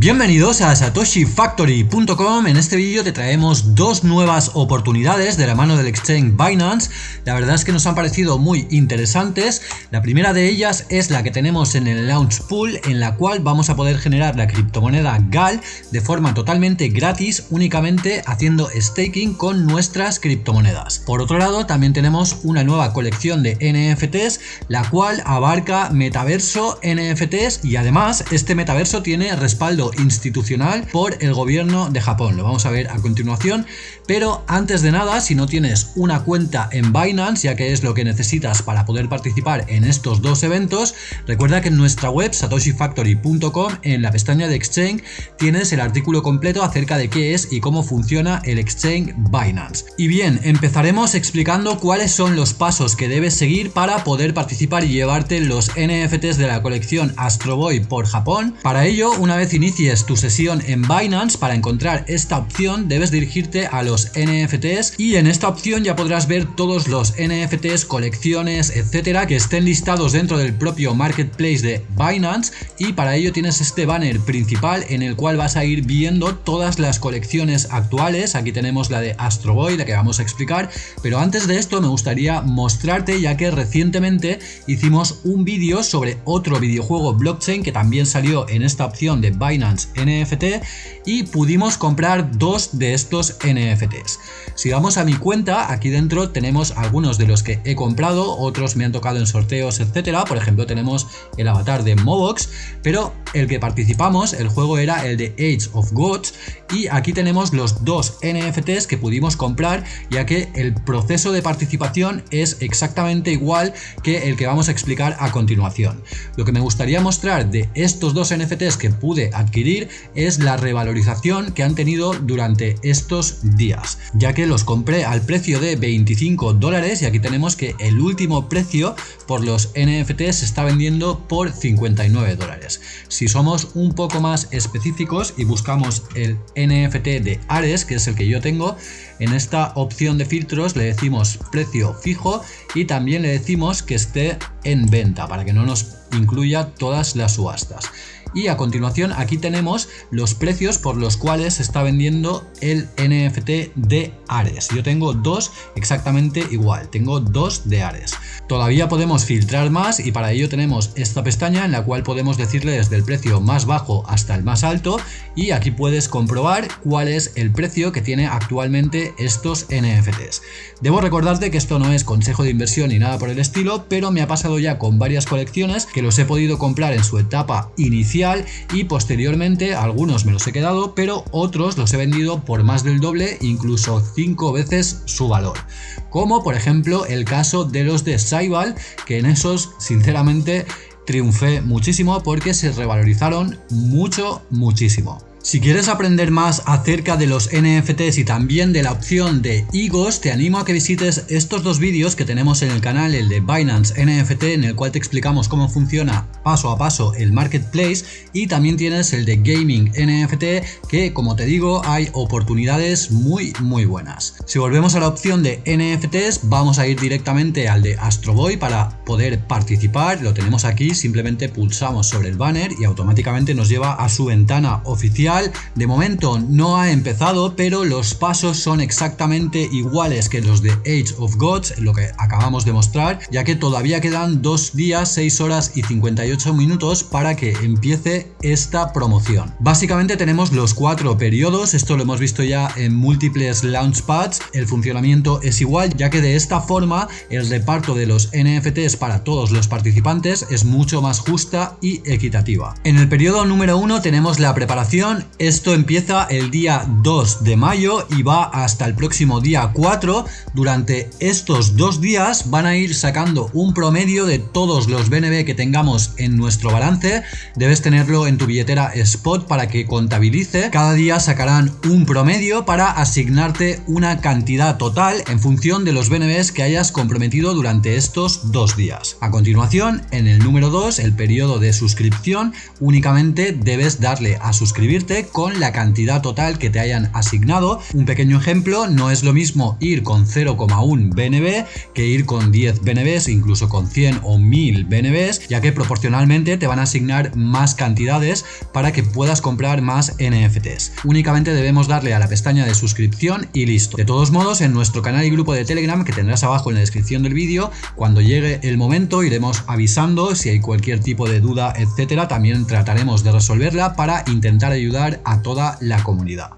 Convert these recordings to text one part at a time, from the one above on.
Bienvenidos a satoshifactory.com, en este vídeo te traemos dos nuevas oportunidades de la mano del exchange Binance, la verdad es que nos han parecido muy interesantes, la primera de ellas es la que tenemos en el Launch Pool, en la cual vamos a poder generar la criptomoneda GAL de forma totalmente gratis, únicamente haciendo staking con nuestras criptomonedas. Por otro lado, también tenemos una nueva colección de NFTs, la cual abarca metaverso, NFTs y además este metaverso tiene respaldo institucional por el gobierno de Japón. Lo vamos a ver a continuación, pero antes de nada, si no tienes una cuenta en Binance, ya que es lo que necesitas para poder participar en estos dos eventos, recuerda que en nuestra web satoshifactory.com, en la pestaña de Exchange, tienes el artículo completo acerca de qué es y cómo funciona el Exchange Binance. Y bien, empezaremos explicando cuáles son los pasos que debes seguir para poder participar y llevarte los NFTs de la colección Astro Boy por Japón. Para ello, una vez inicies tu sesión en Binance, para encontrar esta opción debes dirigirte a los NFTs y en esta opción ya podrás ver todos los NFTs, colecciones, etcétera, que estén listados dentro del propio marketplace de Binance. Y para ello tienes este banner principal en el cual vas a ir viendo todas las colecciones actuales. Aquí tenemos la de Astro Boy, la que vamos a explicar, pero antes de esto me gustaría mostrarte ya que recientemente hicimos un vídeo sobre otro videojuego blockchain que también salió en esta opción de Binance NFT y pudimos comprar dos de estos NFTs. Si vamos a mi cuenta, aquí dentro tenemos algunos de los que he comprado, otros me han tocado en sorteos, etcétera. Por ejemplo, tenemos el avatar de Mobox, pero el que participamos, el juego era el de Age of Gods y aquí tenemos los dos NFTs que pudimos comprar ya que el proceso de participación es exactamente igual que el que vamos a explicar a continuación. Lo que me gustaría mostrar de estos dos NFTs que pude adquirir es la revalorización que han tenido durante estos días, ya que los compré al precio de 25 dólares y aquí tenemos que el último precio por los NFTs se está vendiendo por 59 dólares. Si somos un poco más específicos y buscamos el NFT de Ares, que es el que yo tengo, en esta opción de filtros le decimos precio fijo y también le decimos que esté en venta para que no nos incluya todas las subastas y a continuación aquí tenemos los precios por los cuales se está vendiendo el NFT de Ares. Yo tengo dos exactamente igual, tengo dos de Ares. Todavía podemos filtrar más y para ello tenemos esta pestaña en la cual podemos decirle desde el precio más bajo hasta el más alto y aquí puedes comprobar cuál es el precio que tiene actualmente estos NFTs. Debo recordarte que esto no es consejo de inversión ni nada por el estilo, pero me ha pasado ya con varias colecciones que los he podido comprar en su etapa inicial y posteriormente algunos me los he quedado, pero otros los he vendido por más del doble, incluso 5 veces su valor. Como por ejemplo el caso de los de Saibal, que en esos sinceramente triunfé muchísimo porque se revalorizaron mucho, muchísimo. Si quieres aprender más acerca de los NFTs y también de la opción de IGOS, te animo a que visites estos dos vídeos que tenemos en el canal, el de Binance NFT, en el cual te explicamos cómo funciona paso a paso el marketplace, y también tienes el de Gaming NFT, que como te digo, hay oportunidades muy muy buenas. Si volvemos a la opción de NFTs, vamos a ir directamente al de Astroboy para poder participar, lo tenemos aquí, simplemente pulsamos sobre el banner y automáticamente nos lleva a su ventana oficial de momento no ha empezado, pero los pasos son exactamente iguales que los de Age of Gods, lo que acabamos de mostrar, ya que todavía quedan dos días, 6 horas y 58 minutos para que empiece esta promoción. Básicamente tenemos los cuatro periodos, esto lo hemos visto ya en múltiples launchpads, el funcionamiento es igual, ya que de esta forma el reparto de los NFTs para todos los participantes es mucho más justa y equitativa. En el periodo número 1 tenemos la preparación, esto empieza el día 2 de mayo y va hasta el próximo día 4. Durante estos dos días van a ir sacando un promedio de todos los BNB que tengamos en nuestro balance. Debes tenerlo en tu billetera Spot para que contabilice. Cada día sacarán un promedio para asignarte una cantidad total en función de los BNBs que hayas comprometido durante estos dos días. A continuación, en el número 2, el periodo de suscripción, únicamente debes darle a suscribirte con la cantidad total que te hayan asignado. Un pequeño ejemplo, no es lo mismo ir con 0,1 BNB que ir con 10 BNBs, incluso con 100 o 1000 BNBs, ya que proporcionalmente te van a asignar más cantidades para que puedas comprar más NFTs. Únicamente debemos darle a la pestaña de suscripción y listo. De todos modos, en nuestro canal y grupo de Telegram que tendrás abajo en la descripción del vídeo, cuando llegue el momento iremos avisando si hay cualquier tipo de duda, etcétera, también trataremos de resolverla para intentar ayudar a toda la comunidad.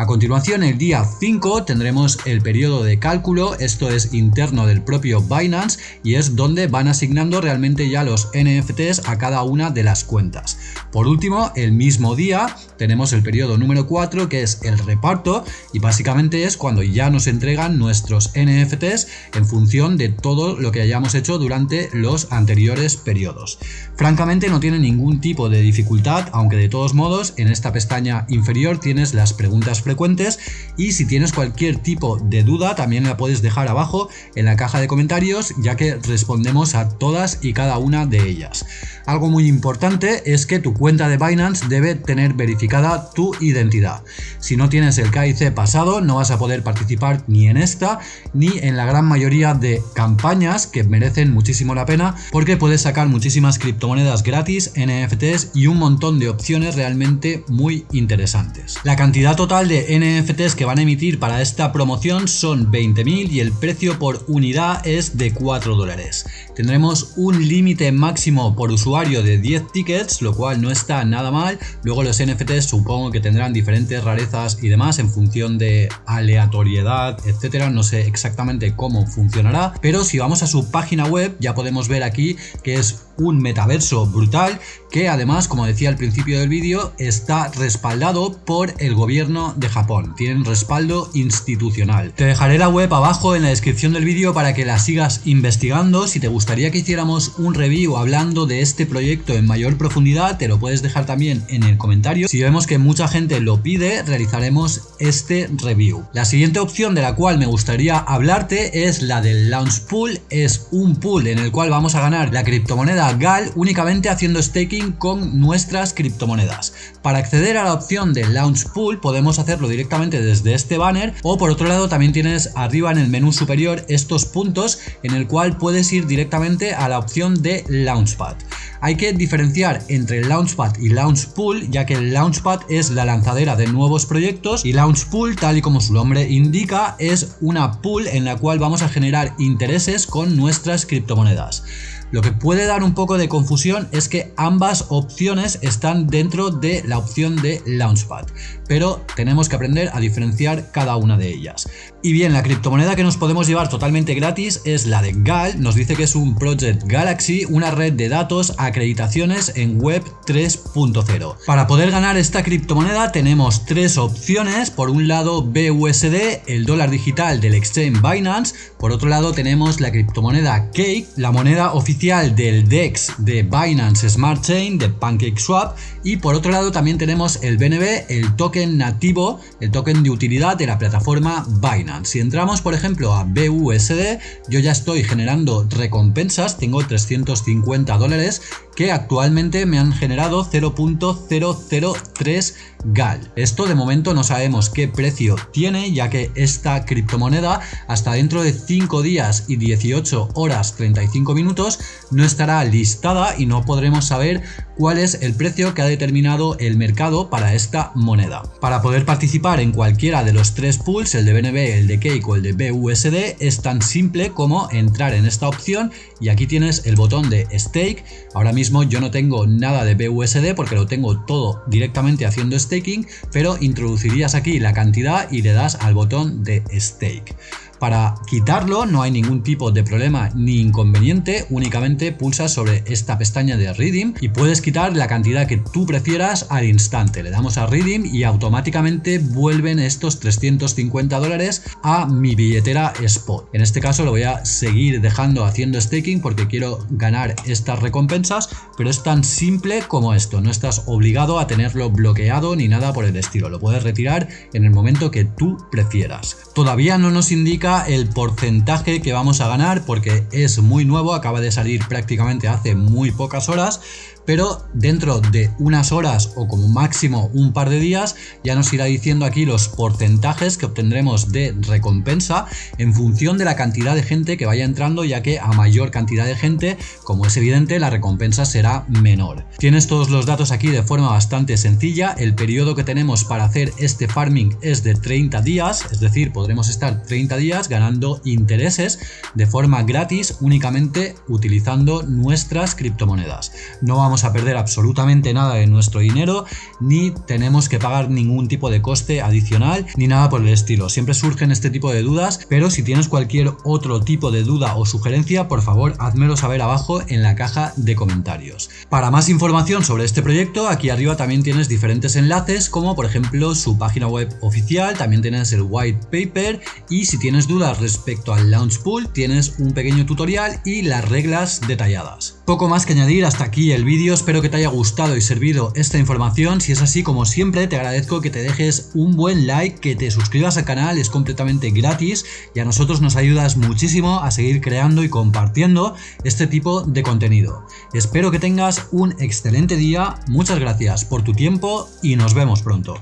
A continuación, el día 5 tendremos el periodo de cálculo, esto es interno del propio Binance y es donde van asignando realmente ya los NFTs a cada una de las cuentas. Por último, el mismo día tenemos el periodo número 4 que es el reparto y básicamente es cuando ya nos entregan nuestros NFTs en función de todo lo que hayamos hecho durante los anteriores periodos. Francamente no tiene ningún tipo de dificultad, aunque de todos modos en esta pestaña inferior tienes las preguntas frecuentes y si tienes cualquier tipo de duda también la puedes dejar abajo en la caja de comentarios ya que respondemos a todas y cada una de ellas. Algo muy importante es que tu cuenta de Binance debe tener verificada tu identidad. Si no tienes el KIC pasado no vas a poder participar ni en esta ni en la gran mayoría de campañas que merecen muchísimo la pena porque puedes sacar muchísimas criptomonedas gratis, NFTs y un montón de opciones realmente muy interesantes. La cantidad total de NFTs que van a emitir para esta promoción son 20.000 y el precio por unidad es de 4 dólares. Tendremos un límite máximo por usuario de 10 tickets, lo cual no está nada mal. Luego los NFTs supongo que tendrán diferentes rarezas y demás en función de aleatoriedad, etcétera. No sé exactamente cómo funcionará, pero si vamos a su página web ya podemos ver aquí que es un metaverso brutal que además, como decía al principio del vídeo, está respaldado por el gobierno de Japón. Tienen respaldo institucional. Te dejaré la web abajo en la descripción del vídeo para que la sigas investigando. Si te gustaría que hiciéramos un review hablando de este proyecto en mayor profundidad, te lo puedes dejar también en el comentario. Si vemos que mucha gente lo pide, realizaremos este review. La siguiente opción de la cual me gustaría hablarte es la del Launch Pool. Es un pool en el cual vamos a ganar la criptomoneda GAL únicamente haciendo staking con nuestras criptomonedas. Para acceder a la opción de Launch Pool podemos hacerlo directamente desde este banner o por otro lado también tienes arriba en el menú superior estos puntos en el cual puedes ir directamente a la opción de Launchpad. Hay que diferenciar entre Launchpad y Launchpool, ya que Launchpad es la lanzadera de nuevos proyectos y Launchpool, tal y como su nombre indica, es una pool en la cual vamos a generar intereses con nuestras criptomonedas. Lo que puede dar un poco de confusión es que ambas opciones están dentro de la opción de Launchpad, pero tenemos que aprender a diferenciar cada una de ellas. Y bien, la criptomoneda que nos podemos llevar totalmente gratis es la de GAL, nos dice que es un Project Galaxy, una red de datos, acreditaciones en Web 3.0. Para poder ganar esta criptomoneda tenemos tres opciones, por un lado BUSD, el dólar digital del exchange Binance, por otro lado tenemos la criptomoneda Cake, la moneda oficial del DEX de Binance Smart Chain de PancakeSwap y por otro lado también tenemos el BNB, el token nativo, el token de utilidad de la plataforma Binance. Si entramos por ejemplo a BUSD, yo ya estoy generando recompensas, tengo 350 dólares que actualmente me han generado 0.003 GAL. Esto de momento no sabemos qué precio tiene ya que esta criptomoneda hasta dentro de 5 días y 18 horas 35 minutos no estará listada y no podremos saber cuál es el precio que ha determinado el mercado para esta moneda. Para poder participar en cualquiera de los tres pools, el de BNB, el de Cake o el de BUSD, es tan simple como entrar en esta opción y aquí tienes el botón de Stake. Ahora mismo yo no tengo nada de BUSD porque lo tengo todo directamente haciendo staking, pero introducirías aquí la cantidad y le das al botón de Stake. Para quitarlo no hay ningún tipo de problema ni inconveniente, únicamente pulsas sobre esta pestaña de Redeem y puedes quitar la cantidad que tú prefieras al instante. Le damos a Redeem y automáticamente vuelven estos 350 dólares a mi billetera Spot. En este caso lo voy a seguir dejando haciendo staking porque quiero ganar estas recompensas, pero es tan simple como esto, no estás obligado a tenerlo bloqueado ni nada por el estilo, lo puedes retirar en el momento que tú prefieras. Todavía no nos indica el porcentaje que vamos a ganar porque es muy nuevo, acaba de salir prácticamente hace muy pocas horas, pero dentro de unas horas o como máximo un par de días ya nos irá diciendo aquí los porcentajes que obtendremos de recompensa en función de la cantidad de gente que vaya entrando ya que a mayor cantidad de gente, como es evidente, la recompensa será menor. Tienes todos los datos aquí de forma bastante sencilla, el periodo que tenemos para hacer este farming es de 30 días, es decir, podremos estar 30 días ganando intereses de forma gratis únicamente utilizando nuestras criptomonedas. No a perder absolutamente nada de nuestro dinero, ni tenemos que pagar ningún tipo de coste adicional, ni nada por el estilo. Siempre surgen este tipo de dudas, pero si tienes cualquier otro tipo de duda o sugerencia, por favor, házmelo saber abajo en la caja de comentarios. Para más información sobre este proyecto, aquí arriba también tienes diferentes enlaces, como por ejemplo su página web oficial, también tienes el white paper y si tienes dudas respecto al launch pool, tienes un pequeño tutorial y las reglas detalladas. Poco más que añadir hasta aquí el vídeo, espero que te haya gustado y servido esta información, si es así como siempre te agradezco que te dejes un buen like, que te suscribas al canal, es completamente gratis y a nosotros nos ayudas muchísimo a seguir creando y compartiendo este tipo de contenido. Espero que tengas un excelente día, muchas gracias por tu tiempo y nos vemos pronto.